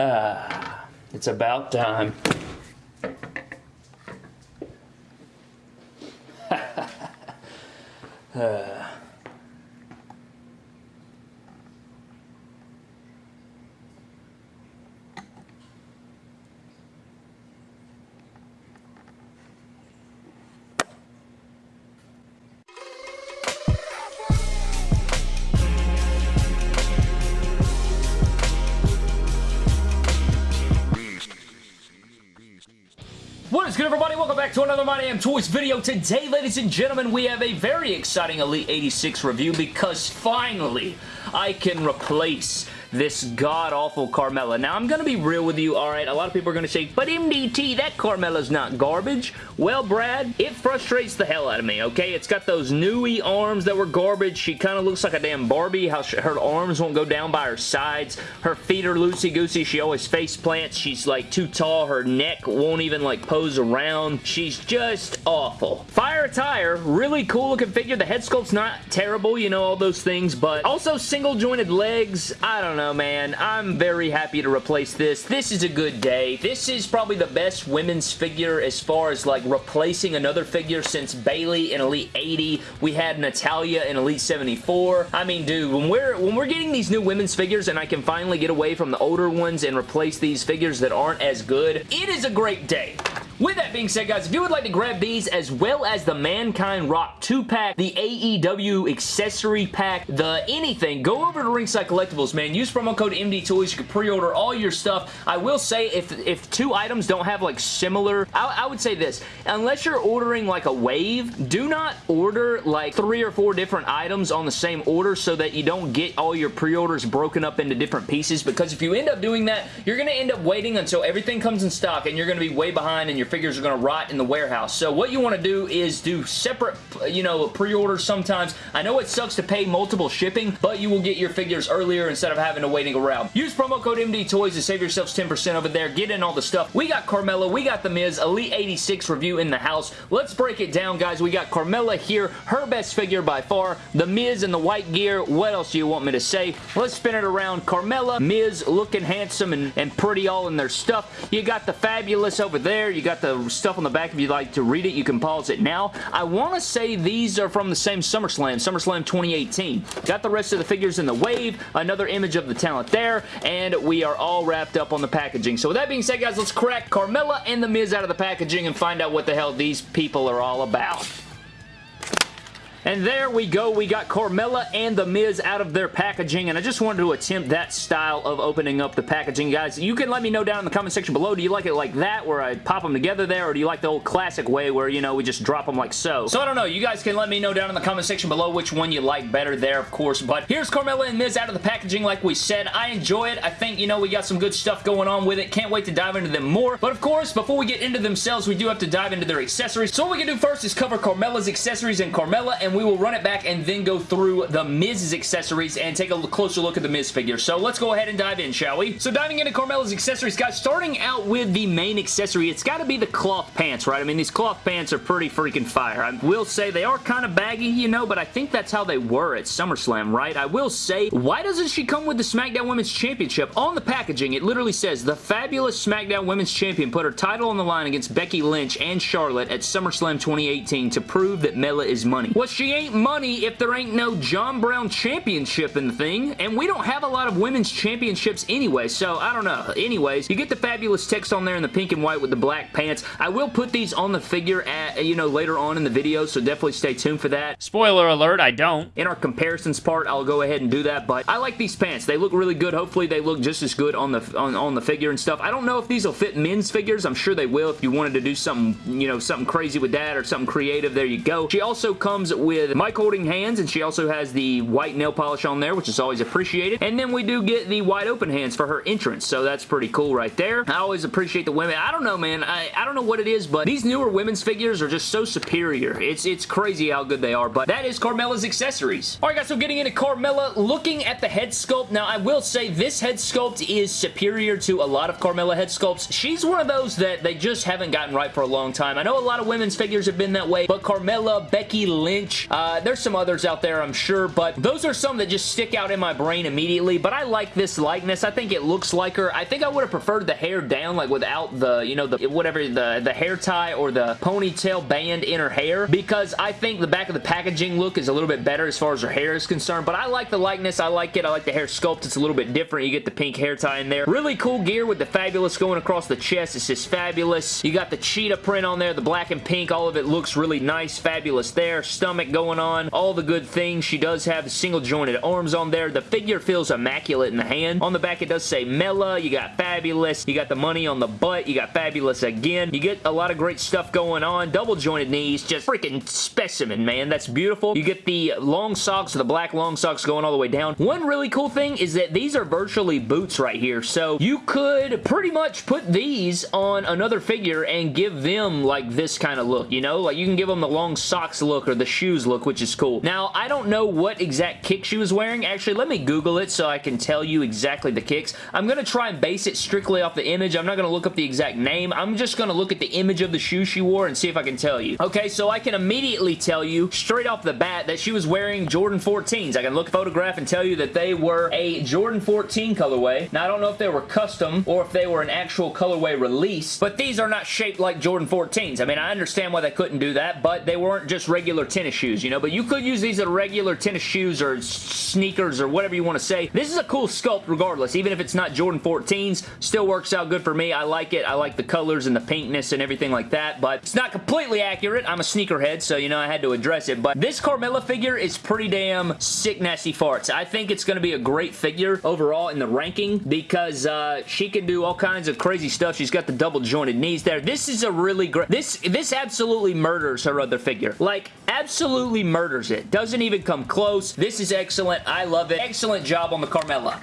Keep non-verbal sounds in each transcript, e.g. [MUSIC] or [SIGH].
Ah, it's about time. uh. [LAUGHS] good everybody? Welcome back to another My Damn Toys video. Today, ladies and gentlemen, we have a very exciting Elite 86 review because finally I can replace this god-awful Carmella. Now, I'm going to be real with you, alright? A lot of people are going to say, but MDT, that Carmella's not garbage. Well, Brad, it frustrates the hell out of me, okay? It's got those newy arms that were garbage. She kind of looks like a damn Barbie, how she, her arms won't go down by her sides. Her feet are loosey-goosey. She always face plants. She's, like, too tall. Her neck won't even, like, pose around. She's just awful. Fire attire, really cool looking figure. The head sculpt's not terrible, you know, all those things, but also single jointed legs. I don't know, man. I'm very happy to replace this. This is a good day. This is probably the best women's figure as far as like replacing another figure since Bayley in Elite 80. We had Natalia in Elite 74. I mean, dude, when we're when we're getting these new women's figures and I can finally get away from the older ones and replace these figures that aren't as good, it is a great day. With that being said, guys, if you would like to grab these as well as the Mankind Rock 2-pack, the AEW accessory pack, the anything, go over to Ringside Collectibles, man. Use promo code MDTOYS. You can pre-order all your stuff. I will say, if, if two items don't have, like, similar... I, I would say this. Unless you're ordering, like, a wave, do not order, like, three or four different items on the same order so that you don't get all your pre-orders broken up into different pieces because if you end up doing that, you're going to end up waiting until everything comes in stock and you're going to be way behind and your figures are going to rot in the warehouse. So what you want to do is do separate, you know, pre-orders sometimes. I know it sucks to pay multiple shipping, but you will get your figures earlier instead of having to waiting around. Use promo code MDTOYS to save yourselves 10% over there. Get in all the stuff. We got Carmella. We got The Miz. Elite 86 review in the house. Let's break it down, guys. We got Carmella here. Her best figure by far. The Miz in the white gear. What else do you want me to say? Let's spin it around. Carmella, Miz looking handsome and, and pretty all in their stuff. You got the Fabulous over there. You got the stuff on the back. If you'd like to read it, you can pause it now. I want to say these are from the same SummerSlam, SummerSlam 2018. Got the rest of the figures in the wave, another image of the talent there, and we are all wrapped up on the packaging. So with that being said, guys, let's crack Carmella and The Miz out of the packaging and find out what the hell these people are all about. And there we go. We got Carmella and The Miz out of their packaging, and I just wanted to attempt that style of opening up the packaging. Guys, you can let me know down in the comment section below. Do you like it like that, where I pop them together there, or do you like the old classic way where, you know, we just drop them like so? So I don't know. You guys can let me know down in the comment section below which one you like better there, of course. But here's Carmella and Miz out of the packaging like we said. I enjoy it. I think, you know, we got some good stuff going on with it. Can't wait to dive into them more. But of course, before we get into themselves, we do have to dive into their accessories. So what we can do first is cover Carmella's accessories and Carmella, and we will run it back and then go through the Miz's accessories and take a closer look at the Miz figure. So let's go ahead and dive in, shall we? So diving into Carmella's accessories, guys, starting out with the main accessory, it's got to be the cloth pants, right? I mean, these cloth pants are pretty freaking fire. I will say they are kind of baggy, you know, but I think that's how they were at SummerSlam, right? I will say, why doesn't she come with the SmackDown Women's Championship? On the packaging, it literally says, the fabulous SmackDown Women's Champion put her title on the line against Becky Lynch and Charlotte at SummerSlam 2018 to prove that Mella is money. Well, she ain't money if there ain't no John Brown Championship in the thing, and we don't have a lot of women's championships anyway, so I don't know. Anyways, you get the fabulous text on there in the pink and white with the black pants. I will put these on the figure at, you know, later on in the video, so definitely stay tuned for that. Spoiler alert, I don't. In our comparisons part, I'll go ahead and do that, but I like these pants. They look really good. Hopefully, they look just as good on the on, on the figure and stuff. I don't know if these will fit men's figures. I'm sure they will if you wanted to do something, you know, something crazy with that or something creative. There you go. She also comes with mic holding hands, and she also has the white nail polish on there, which is always appreciated. And then we do get the wide open hands for her entrance, so that's pretty cool right there. I always appreciate the women. I don't know, man. I, I don't know what it is, but these newer women's figures are just so superior. It's, it's crazy how good they are, but that is Carmella's accessories. Alright guys, so getting into Carmella, looking at the head sculpt, now I will say this head sculpt is superior to a lot of Carmella head sculpts. She's one of those that they just haven't gotten right for a long time. I know a lot of women's figures have been that way, but Carmella, Becky Lynch, Uh, there's some others out there, I'm sure, but those are some that just stick out in my brain immediately, but I like this likeness. I think it looks like her. I think I would have preferred the hair down, like without the, you know, the whatever, the, the hair tie or the ponytail band in her hair, because I think the back of the packaging look is a little bit better as far as her hair is concerned, but I like the likeness. I like it. I like the hair sculpt. It's a little bit different. You get the pink hair tie in there. Really cool gear with the fabulous going across the chest. It's just fabulous. You got the cheetah print on there, the black and pink. All of it looks really nice, fabulous there. Stomach going on. All the good things. She does have single jointed arms on there. The figure feels immaculate in the hand. On the back, it does say Mella. You got fabulous. You got the money on the butt. You got fabulous again. You get a lot of great stuff going on. Double jointed knees. Just freaking specimen, man. That's beautiful. You get the long socks, the black long socks going all the way down. One really cool thing is that these are virtually boots right here. So you could pretty much put these on another figure and give them like this kind of look, you know? Like you can give them the long socks look or the shoes look, which is cool. Now, I don't know what exact kick she was wearing. Actually, let me Google it so I can tell you exactly the kicks. I'm going to try and base it strictly off the image. I'm not going to look up the exact name. I'm just going to look at the image of the shoe she wore and see if I can tell you. Okay, so I can immediately tell you straight off the bat that she was wearing Jordan 14s. I can look at photograph and tell you that they were a Jordan 14 colorway. Now, I don't know if they were custom or if they were an actual colorway release, but these are not shaped like Jordan 14s. I mean, I understand why they couldn't do that, but they weren't just regular tennis shoes, you know, but you could use these as regular tennis shoes or sneakers or whatever you want to say. This is a cool sculpt regardless, even if it's not Jordan 14s, still works out good for me. I like it. I like the colors and the pinkness and everything like that, but it's not completely accurate. I'm a sneakerhead, so, you know, I had to address it, but this Carmella figure is pretty damn sick nasty farts. I think it's going to be a great figure overall in the ranking because uh, she can do all kinds of crazy stuff. She's got the double jointed knees there. This is a really great... This, this absolutely murders her other figure. Like, absolutely murders it. Doesn't even come close. This is excellent. I love it. Excellent job on the Carmella.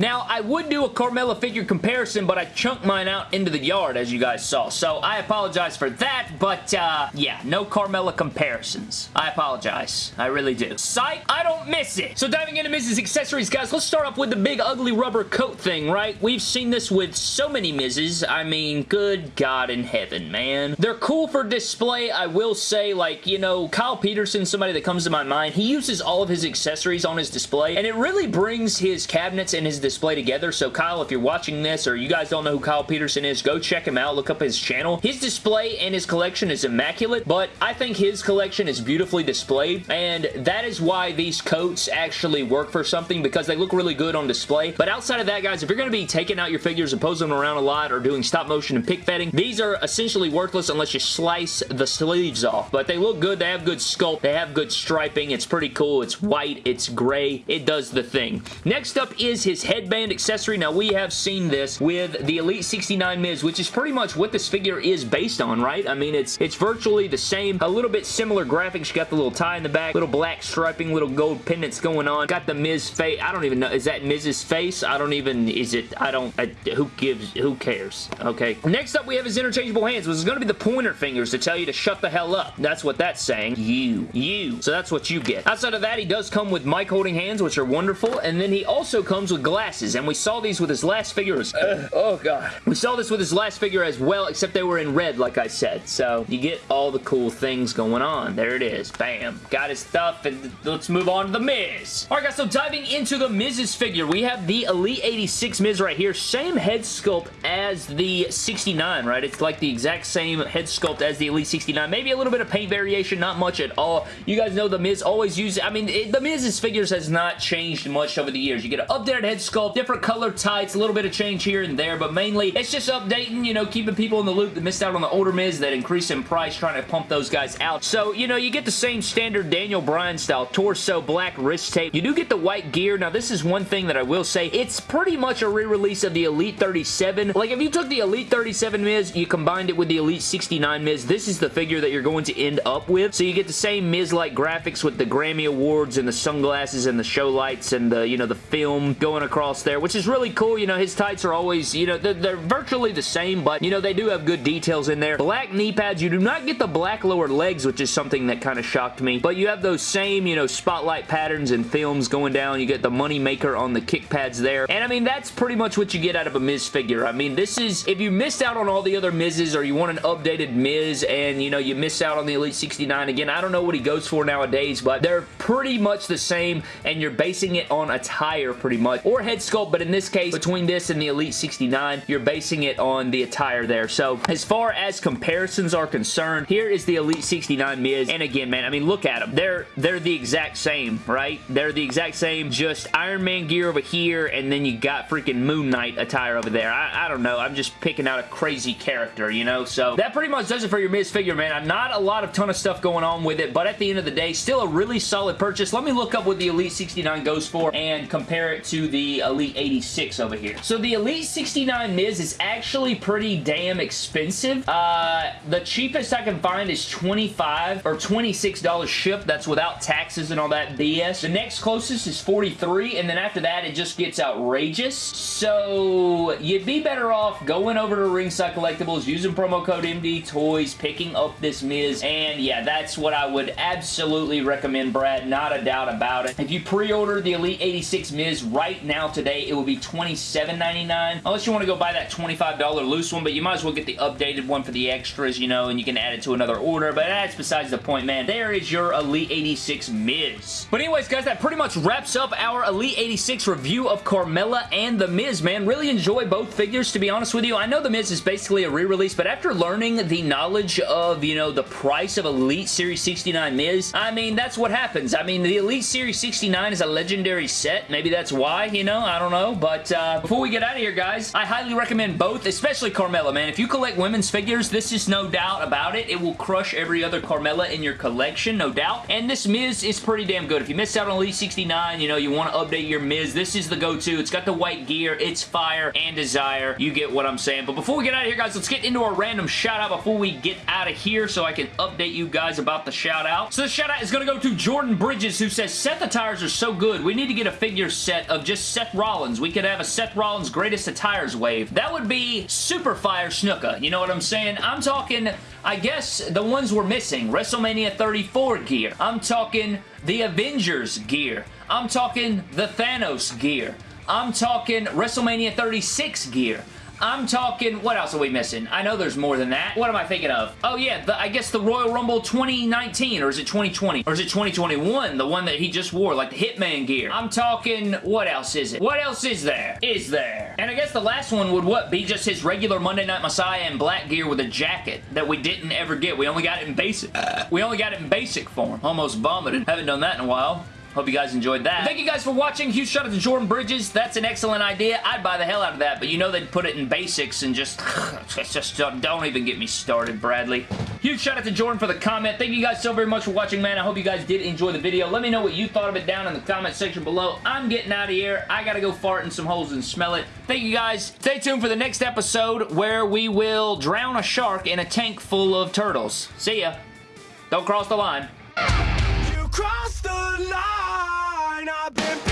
Now, I would do a Carmella figure comparison, but I chunked mine out into the yard, as you guys saw. So, I apologize for that, but, uh, yeah, no Carmella comparisons. I apologize. I really do. Sight, I don't miss it. So, diving into Miz's accessories, guys, let's start off with the big ugly rubber coat thing, right? We've seen this with so many Miz's. I mean, good God in heaven, man. They're cool for display, I will say, like, you know, Kyle Peterson, somebody that comes to my mind, he uses all of his accessories on his display, and it really brings his cabinets and his display together. So Kyle, if you're watching this or you guys don't know who Kyle Peterson is, go check him out. Look up his channel. His display and his collection is immaculate, but I think his collection is beautifully displayed, and that is why these coats actually work for something because they look really good on display. But outside of that, guys, if you're going to be taking out your figures and posing them around a lot or doing stop motion and pick fetting, these are essentially worthless unless you slice the sleeves off. But they look good. They have good sculpt. They have good striping. It's pretty cool. It's white. It's gray. It does the thing. Next up is his head headband accessory. Now, we have seen this with the Elite 69 Miz, which is pretty much what this figure is based on, right? I mean, it's it's virtually the same, a little bit similar graphics. You got the little tie in the back, little black striping, little gold pendants going on. Got the Miz face. I don't even know. Is that Miz's face? I don't even, is it, I don't, I, who gives, who cares? Okay. Next up, we have his interchangeable hands, which is going to be the pointer fingers to tell you to shut the hell up. That's what that's saying. You. You. So that's what you get. Outside of that, he does come with mic holding hands, which are wonderful, and then he also comes with glasses glasses, and we saw these with his last figures. Uh, oh, God. We saw this with his last figure as well, except they were in red, like I said. So, you get all the cool things going on. There it is. Bam. Got his stuff, and let's move on to The Miz. Alright, guys, so diving into The Miz's figure, we have the Elite 86 Miz right here. Same head sculpt as the 69, right? It's like the exact same head sculpt as the Elite 69. Maybe a little bit of paint variation, not much at all. You guys know The Miz always uses... I mean, it, The Miz's figures has not changed much over the years. You get an updated head sculpt, different color tights, a little bit of change here and there, but mainly it's just updating, you know, keeping people in the loop that missed out on the older Miz that increase in price, trying to pump those guys out. So, you know, you get the same standard Daniel Bryan style torso, black wrist tape. You do get the white gear. Now, this is one thing that I will say. It's pretty much a re-release of the Elite 37. Like, if you took the Elite 37 Miz, you combined it with the Elite 69 Miz, this is the figure that you're going to end up with. So you get the same Miz-like graphics with the Grammy Awards and the sunglasses and the show lights and the, you know, the film going across across there, which is really cool. You know, his tights are always, you know, they're, they're virtually the same, but, you know, they do have good details in there. Black knee pads. You do not get the black lower legs, which is something that kind of shocked me, but you have those same, you know, spotlight patterns and films going down. You get the money maker on the kick pads there, and I mean, that's pretty much what you get out of a Miz figure. I mean, this is, if you missed out on all the other Miz's or you want an updated Miz and, you know, you miss out on the Elite 69, again, I don't know what he goes for nowadays, but they're pretty much the same, and you're basing it on attire pretty much, or head sculpt, but in this case, between this and the Elite 69, you're basing it on the attire there. So, as far as comparisons are concerned, here is the Elite 69 Miz, and again, man, I mean, look at them. They're, they're the exact same, right? They're the exact same, just Iron Man gear over here, and then you got freaking Moon Knight attire over there. I, I don't know. I'm just picking out a crazy character, you know? So, that pretty much does it for your Miz figure, man. I'm not a lot of ton of stuff going on with it, but at the end of the day, still a really solid purchase. Let me look up what the Elite 69 goes for and compare it to the Elite 86 over here. So the Elite 69 Miz is actually pretty damn expensive. Uh, the cheapest I can find is 25 or $26 shipped. That's without taxes and all that BS. The next closest is 43 and then after that it just gets outrageous. So you'd be better off going over to Ringside Collectibles, using promo code MD Toys, picking up this Miz, and yeah, that's what I would absolutely recommend, Brad. Not a doubt about it. If you pre-order the Elite 86 Miz right now today, it will be $27.99. Unless you want to go buy that $25 loose one, but you might as well get the updated one for the extras, you know, and you can add it to another order, but that's besides the point, man. There is your Elite 86 Miz. But anyways, guys, that pretty much wraps up our Elite 86 review of Carmella and The Miz, man. Really enjoy both figures, to be honest with you. I know The Miz is basically a re-release, but after learning the knowledge of, you know, the price of Elite Series 69 Miz, I mean, that's what happens. I mean, the Elite Series 69 is a legendary set. Maybe that's why, you know, I don't know. But uh, before we get out of here, guys, I highly recommend both, especially Carmella, man. If you collect women's figures, this is no doubt about it. It will crush every other Carmella in your collection, no doubt. And this Miz is pretty damn good. If you missed out on Elite 69, you know, you want to update your Miz, this is the go-to. It's got the white gear, it's fire and desire. You get what I'm saying. But before we get out of here, guys, let's get into a random shout-out before we get out of here so I can update you guys about the shout-out. So the shout-out is going to go to Jordan Bridges, who says, Seth attires are so good. We need to get a figure set of just Seth Rollins. We could have a Seth Rollins greatest attires wave. That would be super fire snooker. You know what I'm saying? I'm talking, I guess, the ones we're missing. WrestleMania 34 gear. I'm talking the Avengers gear. I'm talking the Thanos gear. I'm talking WrestleMania 36 gear. I'm talking, what else are we missing? I know there's more than that. What am I thinking of? Oh yeah, the, I guess the Royal Rumble 2019, or is it 2020? Or is it 2021? The one that he just wore, like the Hitman gear. I'm talking, what else is it? What else is there? Is there? And I guess the last one would what? Be just his regular Monday Night Messiah in black gear with a jacket that we didn't ever get. We only got it in basic. we only got it in basic form. Almost vomited. Haven't done that in a while. Hope you guys enjoyed that. Thank you guys for watching. Huge shout out to Jordan Bridges. That's an excellent idea. I'd buy the hell out of that, but you know they'd put it in basics and just, [SIGHS] just uh, don't even get me started, Bradley. Huge shout out to Jordan for the comment. Thank you guys so very much for watching, man. I hope you guys did enjoy the video. Let me know what you thought of it down in the comment section below. I'm getting out of here. I gotta go fart in some holes and smell it. Thank you guys. Stay tuned for the next episode where we will drown a shark in a tank full of turtles. See ya. Don't cross the line. You crossed the line. I've been